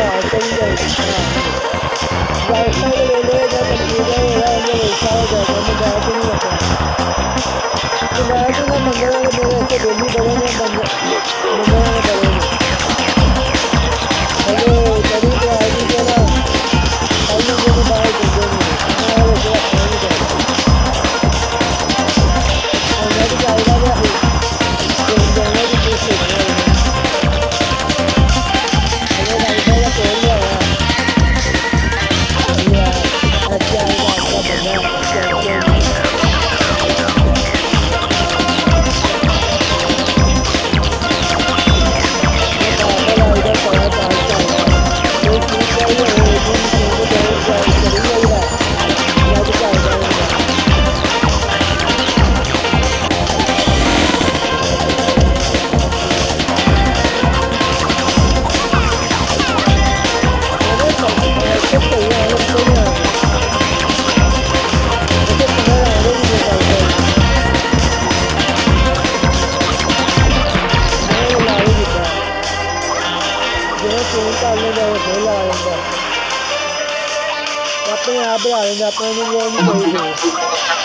我真的服了小 apanhar, brother. Ainda no gol, não.